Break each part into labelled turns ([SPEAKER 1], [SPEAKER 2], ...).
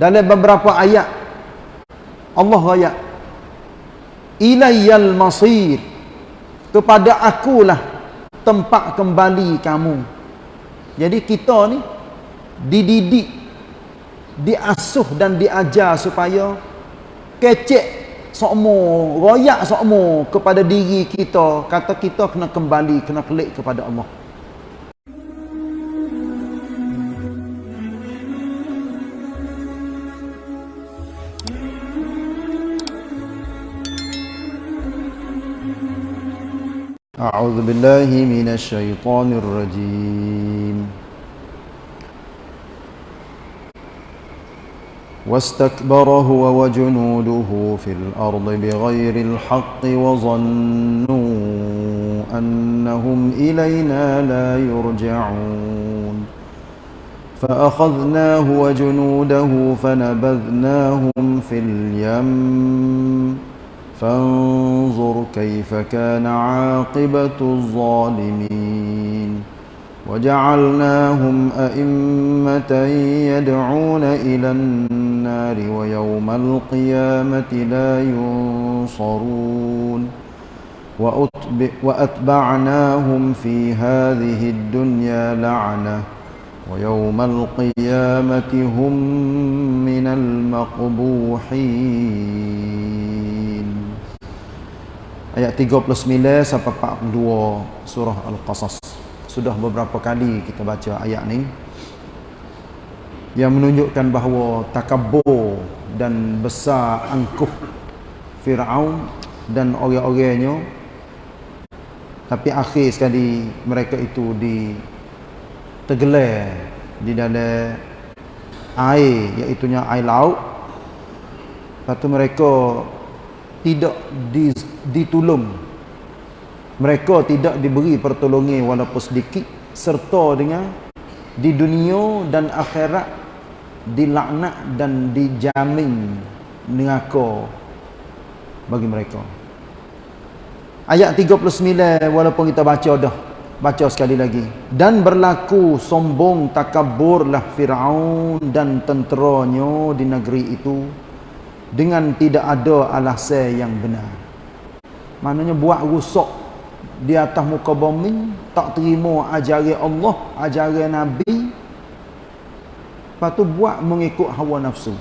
[SPEAKER 1] dalam beberapa ayat Allah ayat ilayyal masir. Kepada akulah tempat kembali kamu. Jadi kita ni dididik diasuh dan diajar supaya kecek sokmo royak sokmo kepada diri kita. Kata kita kena kembali kena klik kepada Allah أعوذ بالله من الشيطان الرجيم. واستكبر هو وجنوده في الأرض بغير الحق وظنوا أنهم إلينا لا يرجعون. فأخذناه وجنوده فنبذناهم في اليم. فانظر كيف كان عاقبة الظالمين. وجعلناهم أئمة يدعون إلى النار ويوم القيامة لا ينصرون. وأتبعناهم في هذه الدنيا لعنة ويوم القيامة هم من المقبوحين. Ayat 39 sampai 42 surah Al-Qasas. sudah beberapa kali kita baca ayat ni yang menunjukkan bahawa takabur dan besar angkuh Fir'aun dan orang-orangnya tapi akhir sekali mereka itu di tergelar di dalam air iaitu air laut lepas tu mereka tidak ditolong mereka tidak diberi pertolongan walaupun sedikit serta dengan di dunia dan akhirat dilaknat dan dijamin neraka bagi mereka. Ayat 39 walaupun kita baca dah baca sekali lagi. Dan berlaku sombong takaburlah Firaun dan tenteranya di negeri itu dengan tidak ada alasan yang benar maknanya buat rusak di atas muka bumi tak terima ajaran Allah ajaran Nabi. Lepas tu buat mengikut hawa nafsu.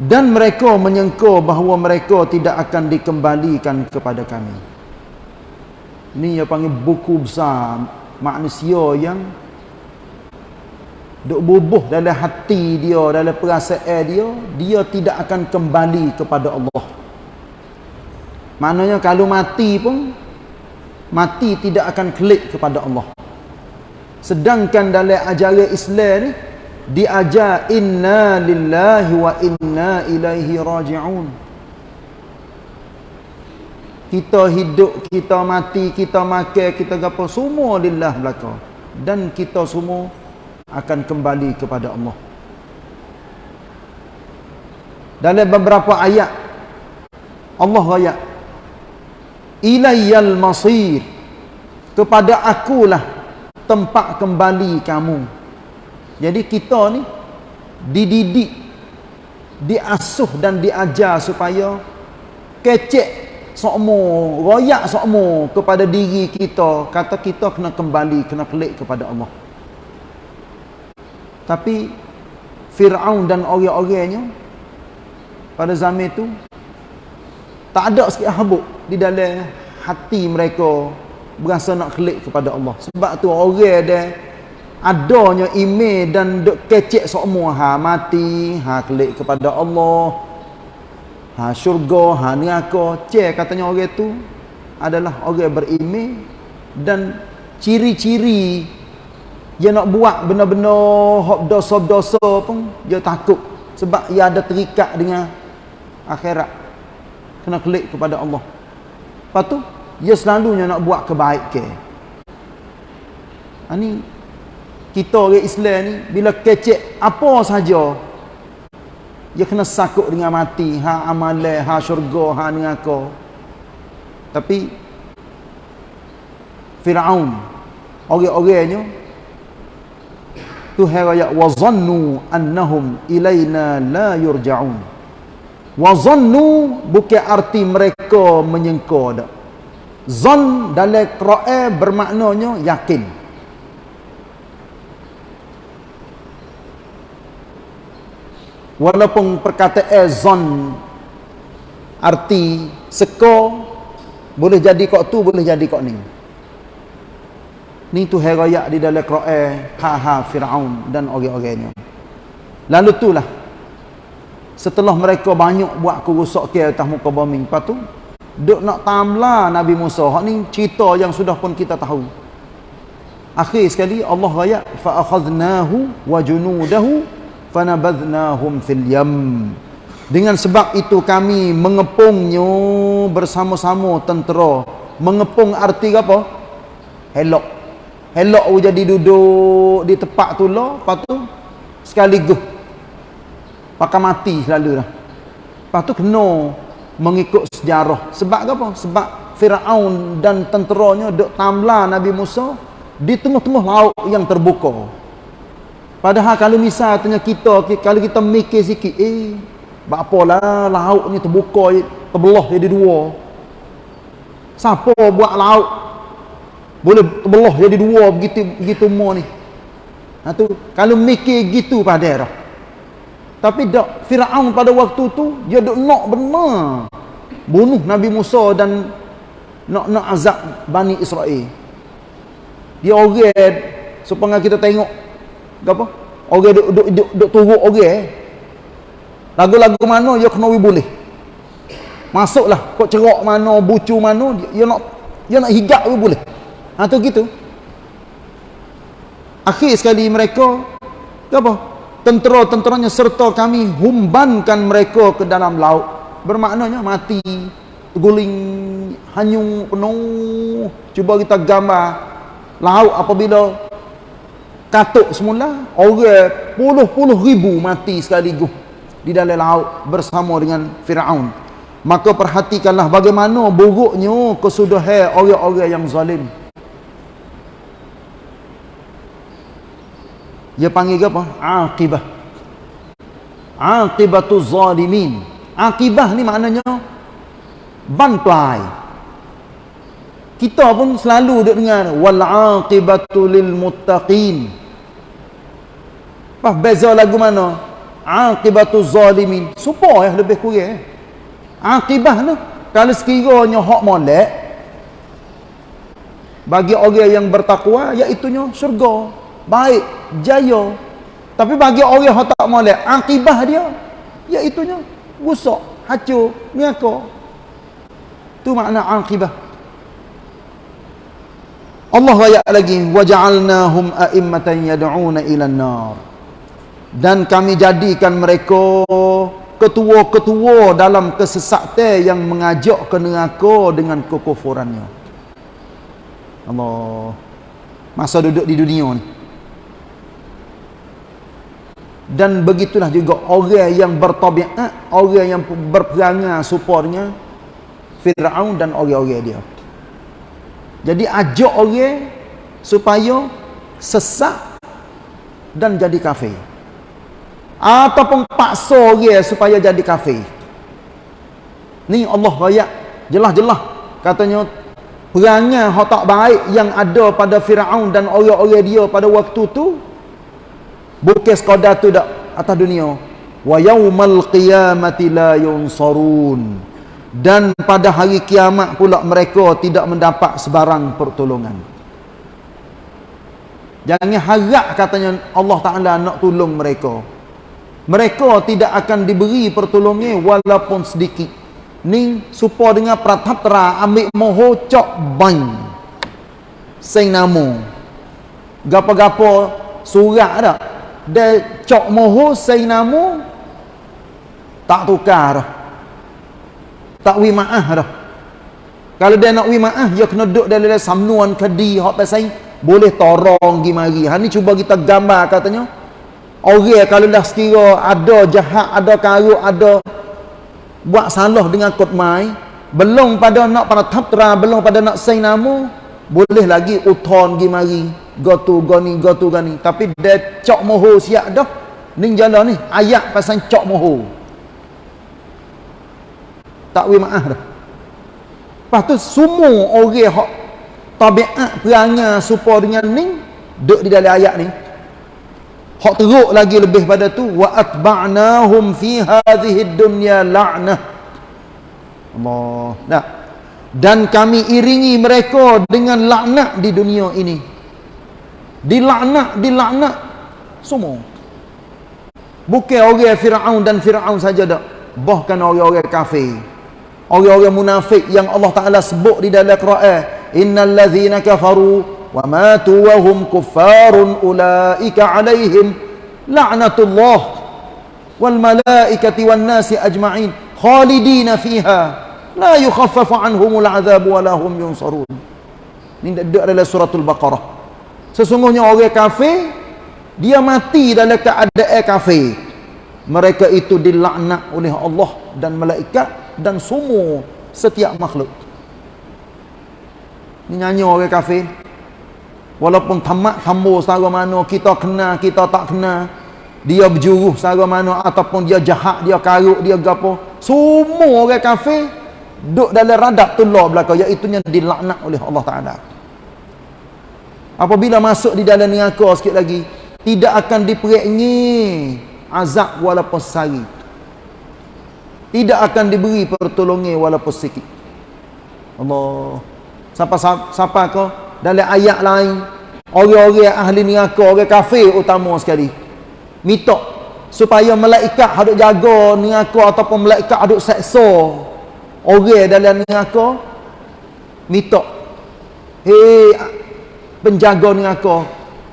[SPEAKER 1] Dan mereka menyangka bahawa mereka tidak akan dikembalikan kepada kami. Ni yang panggil buku besar manusia yang duk bubuh dalam hati dia dalam perasaan dia dia tidak akan kembali kepada Allah Maknanya kalau mati pun mati tidak akan klik kepada Allah. Sedangkan dalam ajaran Islam ni diajar inna lillahi wa inna ilaihi raji'un. Kita hidup, kita mati, kita makan, kita gapo semua lillah belaka. Dan kita semua akan kembali kepada Allah. Dalam beberapa ayat Allah ayat ilayyal masir. Kepada akulah tempat kembali kamu. Jadi kita ni dididik diasuh dan diajar supaya kecek sokmo royak sokmo kepada diri kita. Kata kita kena kembali kena klik kepada Allah. Tapi Fir'aun dan orang-orangnya pada zaman itu tak ada sikit habuk di dalam hati mereka berasa nak klik kepada Allah. Sebab tu orang dia adanya email dan duk kecek semua ha mati ha klik kepada Allah ha syurga ha neraka. Cek katanya orang tu adalah orang berimej dan ciri-ciri dia nak buat benar-benar hok dosa-dosa pun dia takut. Sebab dia ada terikat dengan akhirat kena klik kepada Allah. Lepas tu dia selalunya nak buat kebaikan. Ini ha, kita orang Islam ni bila kecek apa saja dia kena sakut dengan mati. Ha amalan ha syurga ha neraka. Tapi Firaun orang-orangnya Tuhan raya wa zannu annahum ilaina la yurja'un wa zannu bukan arti mereka menyangka dak. Zan dalam Quran bermaknanya yakin. Walaupun perkataan zan arti seko boleh jadi kok tu boleh jadi kok ni. Ni tu herayak di dalam Quran ha Firaun dan orang-orangnya. Lalu itulah setelah mereka banyak buat kerosak ke atas muka bumi lepas tu duk nak tamla Nabi Musa hak ni cerita yang sudah pun kita tahu akhir sekali Allah raya fa akhadnahu wa junudahu fanabadhnahum fil yam dengan sebab itu kami mengepungnya bersama-sama tentera. Mengepung arti apa? Helok. Helok jadi duduk di tempat tu lah. Lepas tu sekaligus. Pakai mati selalu dah. Lepas tu kena mengikut sejarah. Sebab apa? Sebab Fir'aun dan tenteranya duk tamla Nabi Musa di tengah-tengah laut yang terbuka. Padahal kalau misalnya kita, kalau kita mikir sikit, eh, lah laut ni terbuka terbelah jadi dua. Siapa buat laut boleh terbelah jadi dua begitu begitu mo ni. Ha tu kalau mikir gitu pada dah. Tapi dak Firaun pada waktu tu dia dok nak benar bunuh Nabi Musa dan nak nak azab Bani Israel. Dia orang supaya kita tengok apa? Orang duk duk duk, duk turut orang eh. Lagu-lagu mana dia kena boleh. Masuklah kok cerak mana, bucu mana, dia, nak dia nak higap pun boleh. Ha tu gitu. Akhir sekali mereka apa? Tentera-tenteranya serta kami humbankan mereka ke dalam laut. Bermaknanya mati, guling, hanyung penuh. Cuba kita gambar laut apabila katuk semula, orang puluh-puluh ribu mati sekaligus di dalam laut bersama dengan Firaun. Maka perhatikanlah bagaimana buruknya kesudahan orang-orang yang zalim. Dia panggil apa? Aqibah. Aqibatu zalimin. Aqibah ni maknanya bantai. Kita pun selalu duk dengar wal aqibatu lil muttaqin. Apa beza lagu mana? aqibatu zalimin supo ya lebih kurang eh? aqibah tu kalau sekiranya hak molek bagi orang yang bertakwa iaitu syurga baik jaya. Tapi bagi orang yang tak molek aqibah dia iaitu nya rusak hancur neraka tu makna aqibah Allah ayat lagi waja'alnahum a'immatan yad'una ila an-nar. Dan kami jadikan mereka ketua-ketua dalam kesesatan yang mengajak ke neraka dengan kekufurannya. Allah. Masa duduk di dunia ni dan begitulah juga orang yang bertabiat orang yang berperangai supornya Fir'aun dan orang-orang dia. Jadi ajak orang supaya sesak dan jadi kafir. Ataupun paksa dia supaya jadi kafir. Ni Allah raya. Jelas-jelas katanya perangai hak tak baik yang ada pada Firaun dan orang-orang dia pada waktu tu bukan sekadar tu dak atas dunia. Wa yaumal qiyamati la yunsarun. Dan pada hari kiamat pula mereka tidak mendapat sebarang pertolongan. Jangan harap katanya Allah Taala nak tolong mereka. Mereka tidak akan diberi pertolongan walaupun sedikit. Ni supa dengan pratatra ambil moho cok bang sing namo gapo-gapo surat dah dia cok moho sing namo tak tukar. Dah tak wi maah dah. Kalau dia nak wi maah dia kena duduk dalam samnuan kedi hak pasal boleh torong gi mari. Ha ni cuba kita gambar katanya. Orang kalau dah sekira ada jahat, ada karut, ada buat salah dengan kod mai, belum pada nak pada taptra, belum pada nak say nama, boleh lagi uton gi mari. Go tu go ni go tu gani tapi dia cok moho siap dah. Ni jalan ni ayat pasal cok moho. Tak wi maaf dah. Lepas tu semua orang hak tabiat perangai supaya dengan ni duduk di dalam ayat ni. Hak teruk lagi lebih pada tu wa atba'nahum fi hadhihi dunya la'nah. Allah. Nah dan kami iringi mereka dengan laknat di dunia ini. Dilaknat dilaknat. Semua. Bukan orang Fir'aun dan Fir'aun saja tak bahkan orang-orang kafir. Orang-orang munafik yang Allah Ta'ala sebut di dalam Quran. Innal ladhina kafaru wa matu wa hum kuffarun ulaika alaihim. La'natullah wal malaikati wan nasi ajma'in khalidina fiha la yukhaffafu anhumul azab wa lahum yunsarun ini ada dalam suratul baqarah. Sesungguhnya orang kafir dia mati dalam keadaan kafir. Mereka itu dilaknat oleh Allah dan malaikat dan semua setiap makhluk. Ini nyanyi orang kafir. Walaupun tamat hamba setara mana kita kenal kita tak kenal dia berjuruh setara mana ataupun dia jahat dia karuk dia gapo. Semua orang kafir duduk dalam radap tulur belakang iaitu yang dilaknat oleh Allah Ta'ala. Apabila masuk di dalam neraka sikit lagi tidak akan diperangi azab walaupun sehari. Tidak akan diberi pertolongan walaupun sikit. Allah. Siapa siapa kau? Dalam ayat lain orang-orang ahli neraka orang kafir utama sekali. Minta supaya malaikat hadut jaga neraka ataupun malaikat hadut seksa orang dalam neraka minta hei penjaga neraka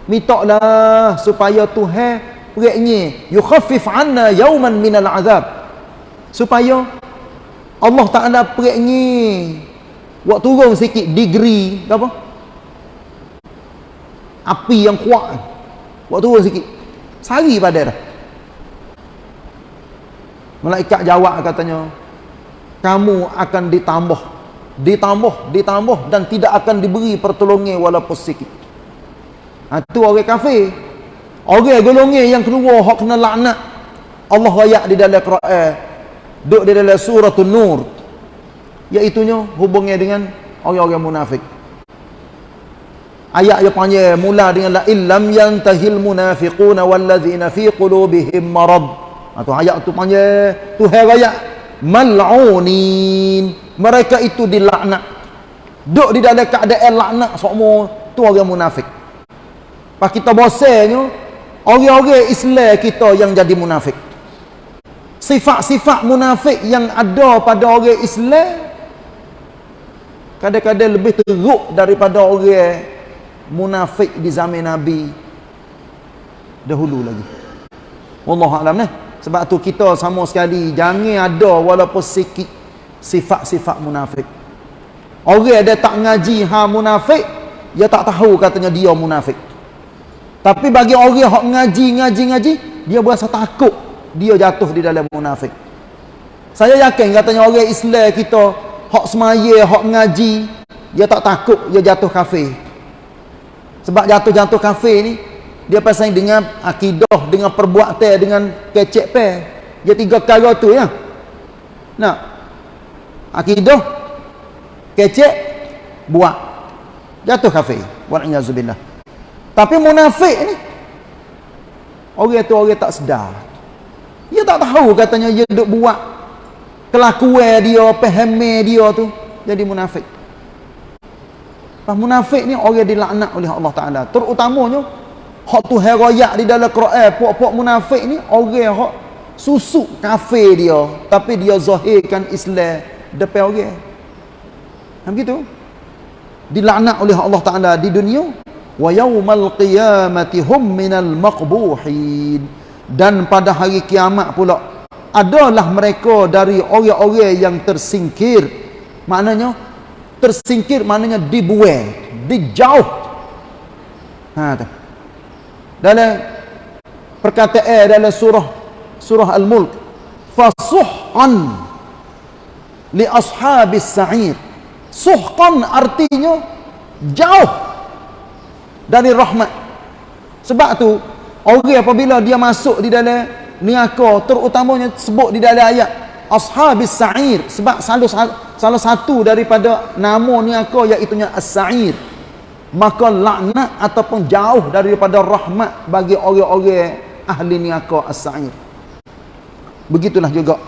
[SPEAKER 1] mintalah supaya Tuhan peraknya yukhaffif anna yawman minal azab. Supaya Allah Taala peraknya buat turun sikit degree apa? Api yang kuat. Buat turun sikit. Sehari pada dah malaikat jawab katanya kamu akan ditambah ditambah ditambah dan tidak akan diberi pertolongan walaupun sikit. Ha, itu orang kafir. Orang golongan yang kedua hak kena laknat. Allah rayak di dalam Quran duduk di dalam surah Nur. Iaitunya hubungnya dengan orang-orang munafik. Ayat yang panjang mula dengan la illam yantahil munafiquna walladzina fi qulubihim marad. Atau ha, ayat tu panjang Tuhan rayak mal'unin mereka itu dilaknat. Duk di dalam keadaan laknat semua tu orang munafik. Pas kita bosannya orang-orang Islam kita yang jadi munafik. Sifat-sifat munafik yang ada pada orang Islam kadang-kadang lebih teruk daripada orang munafik di zaman Nabi. Dahulu lagi. Wallahualam ni sebab tu kita sama sekali jangan ada walaupun sikit sifat-sifat munafik. Orang ada tak ngaji ha munafik, dia tak tahu katanya dia munafik. Tapi bagi orang yang ngaji ngaji ngaji, dia berasa takut dia jatuh di dalam munafik. Saya yakin katanya orang Islam kita hak semaya, hak ngaji, dia tak takut dia jatuh kafir. Sebab jatuh-jatuh kafir ni dia pasang dengan akidah dengan perbuatan dengan kecek pe dia tiga perkara tu ya. Nak? Akidah kecek buat. Jatuh kafir. Wa'iyyazubillah tapi munafik ni orang tu orang tak sedar. Dia tak tahu katanya dia duk buat kelakuan dia pahami dia tu jadi munafik. Pas munafik ni orang dilaknat oleh Allah Taala. Terutamanya hak tu heroyak di dalam Quran. Puak-puak munafik ni orang hak susuk kafir dia. Tapi dia zahirkan Islam depan orang. Ha begitu dilaknat oleh Allah Taala di dunia. Wa yaumal qiyamati hum minal maqbuhin. Dan pada hari kiamat pula adalah mereka dari orang-orang yang tersingkir. Maknanya tersingkir maknanya dibuang dijauh. Ha tu dalam perkataan dalam surah surah al-mulk fasuhan li ashabis sa'ir. Suhqan artinya jauh dari rahmat. Sebab tu orang apabila dia masuk di dalam neraka terutamanya sebut di dalam ayat ashabis sa'ir. Sebab salah, salah satu daripada nama neraka iaitu as-sa'ir maka laknat ataupun jauh daripada rahmat bagi orang-orang ahli neraka as-sa'ir begitulah juga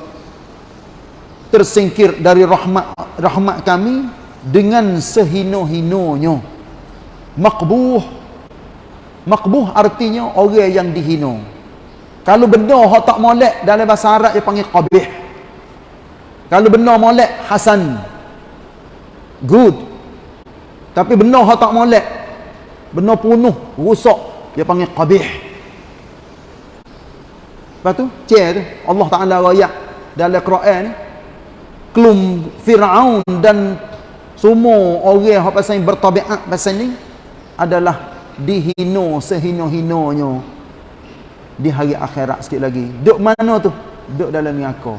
[SPEAKER 1] tersingkir dari rahmat rahmat kami dengan sehino-hinonya makbuh Makbuh artinya orang yang dihina. Kalau benda hak tak molek dalam bahasa Arab dia panggil qabih. Kalau benda molek hasan. Good. Tapi benda hak tak molek. Benda punuh, rusak, dia panggil qabih. Lepas tu, cek tu, Allah Ta'ala rayak dalam Quran kelum Fir'aun dan semua orang yang pasal bertabiat pasal ni adalah dihino sehino-hinonya di hari akhirat sikit lagi. Duk mana tu? Duk dalam neraka.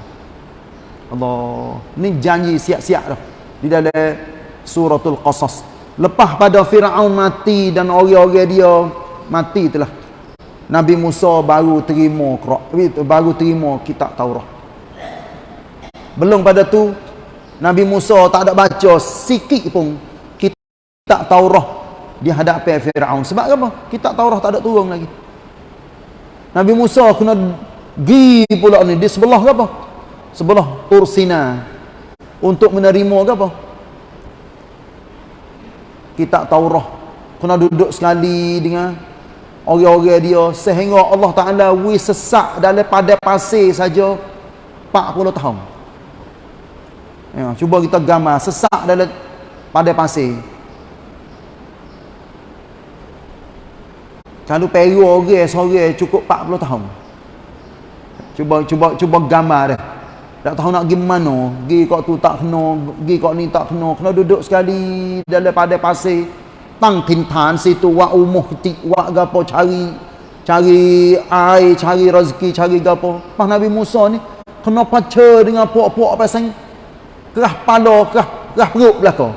[SPEAKER 1] Allah ni janji siap-siap dah. Di dalam suratul qasas lepas pada Firaun mati dan orang-orang dia mati telah Nabi Musa baru terima baru terima kitab Taurat belum pada tu Nabi Musa tak ada baca sikit pun kitab Taurat di hadapan Firaun. Sebab apa? Kita Taurat tak ada turun lagi. Nabi Musa kena gi pula ni di sebelah apa? Sebelah Tur Sina untuk menerima apa? Kita Taurat kena duduk sekali dengan orang-orang dia sehingga Allah Taala wi sesak dalam pada pasir saja 40 tahun. Ya, cuba kita gambar sesak dalam pada pasir Kalau peru orang seorang cukup 40 tahun. Cuba cuba cuba gambar dah. Tak tahu nak pergi mana. Pergi kok tu tak kena, pergi kok ni tak kena. Kena duduk sekali dalam pada pasir. Tang tintan situ wak umuh ketik wak gapo cari cari air, cari rezeki, cari gapo. Pas Nabi Musa ni kena paca dengan puak-puak pasang kerah pala, kerah, kerah perut belakang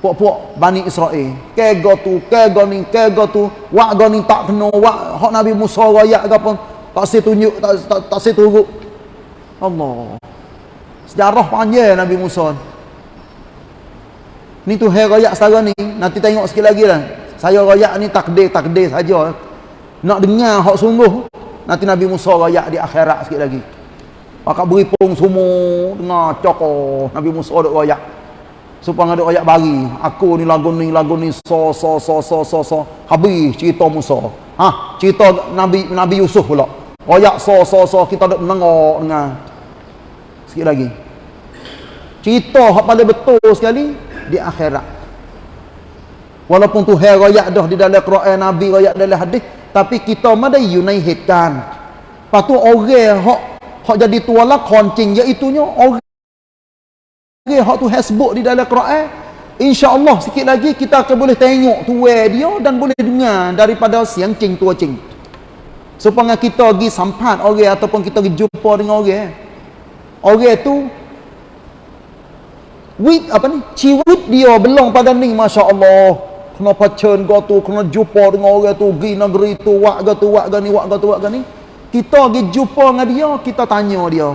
[SPEAKER 1] puak-puak Bani Israel kega tu, kega ni, kega tu wak ga ni tak kena, wak hak Nabi Musa rayak ke apa tak si tunjuk, tak, tak, tak si turut Allah. Sejarah panjang Nabi Musa. Ni tu hai rayak setara ni. Nanti tengok sikit lagi lah. Saya rayak ni takdir-takdir saja. Nak dengar hak sungguh nanti Nabi Musa rayak di akhirat sikit lagi. Pakak beri pung semua dengar cokor Nabi Musa duk rayak supaya ada ayat bagi aku ni lagu ni lagu ni so so so so so so. Habis cerita Musa. Ha cerita Nabi Nabi Yusuf pula. Ayat so so so kita ada menengok dengan sikit lagi cerita hak paling betul sekali di akhirat walaupun tu hai ayat dah di dalam Quran Nabi ayat dalam hadis tapi kita mana yunaihkan patu orang hak hak jadi tuala koncing iaitu nya orang hak tu hasbuk di dalam Quran. Insya-Allah sikit lagi kita akan boleh tengok tuai dia dan boleh dengar daripada siang cing tua cing. Supaya kita pergi sampat orang ataupun kita pergi jumpa dengan orang. Orang tu wit apa ni? Ciwit dia belong pada ni masya-Allah. Kena pacen go tu, kena jumpa dengan orang tu, pergi negeri tu, wak ga tu, wak ga ni, wak ga tu, wak ga ni. Kita pergi jumpa dengan dia, kita tanya dia.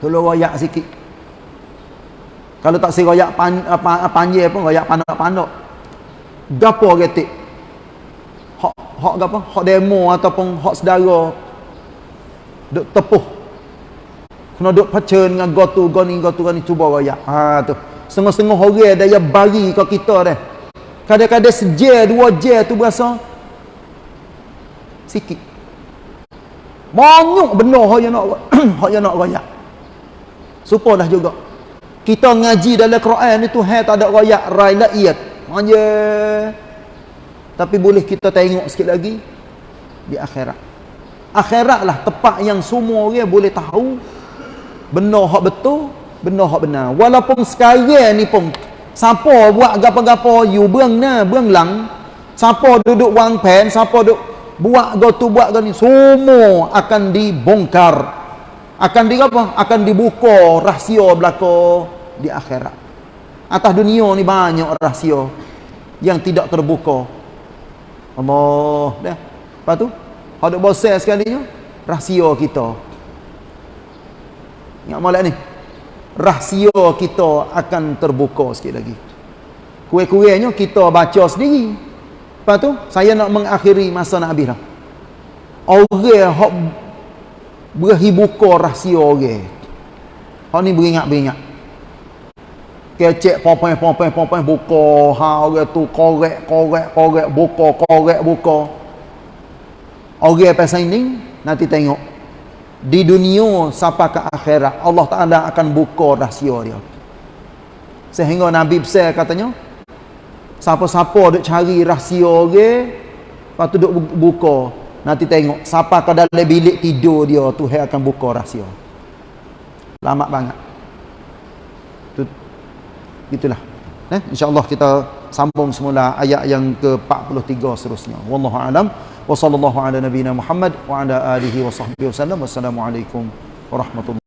[SPEAKER 1] Tolong royak sikit. Kalau tak si royak pan, apa, panjang pun royak pandak-pandak. Gapo getik? Hak hak gapo? Hak demo ataupun hak saudara duk tepuh. Kena duk pacen dengan gotu goni gotu goni cuba royak. Ha tu. Setengah-setengah orang ada yang bagi ke kita dah. Kadang-kadang seje dua je tu berasa sikit. Banyak benda hak yang nak hak yang nak royak. Supalah juga kita ngaji dalam Quran itu hai tak ada rakyat rai laiyat manja tapi boleh kita tengok sikit lagi di akhirat akhirat lah tempat yang semua orang boleh tahu benda hak betul benda hak benar. Walaupun sekarang ni pun siapa buat gapo-gapo you berang na berang lang. Siapa duduk wang pen siapa duduk buat gotu buat gani semua akan dibongkar. Akan di apa? Akan dibuka rahsia belaka di akhirat. atas dunia ni banyak rahsia yang tidak terbuka. Allah dah. Lepas tu ada bosan sekali ni rahsia kita ingat malam ni? Rahsia kita akan terbuka sikit lagi. Kue-kuenya kita baca sendiri. Lepas tu saya nak mengakhiri masa nak habis lah orang yang berahi buka rahsia orang. Orang ni beringat-beringat. Kecek popeng popeng popeng buka. Ha orang tu korek korek korek buka korek buka. Orang pasal ini nanti tengok di dunia sampai ke akhirat Allah Taala akan buka rahsia dia. Sehingga Nabi besar katanya siapa-siapa duk cari rahsia orang lepas tu duk buka. Nanti tengok siapa ke dalam bilik tidur dia Tuhan akan buka rahsia. Lama banget. Itulah. Eh insyaallah kita sambung semula ayat yang ke-43 seterusnya. Wallahu alam. Wa sallallahu ala nabiyyina muhammad wa ala alihi wa sahbihi wasallam wassalamu alaikum warahmatullahi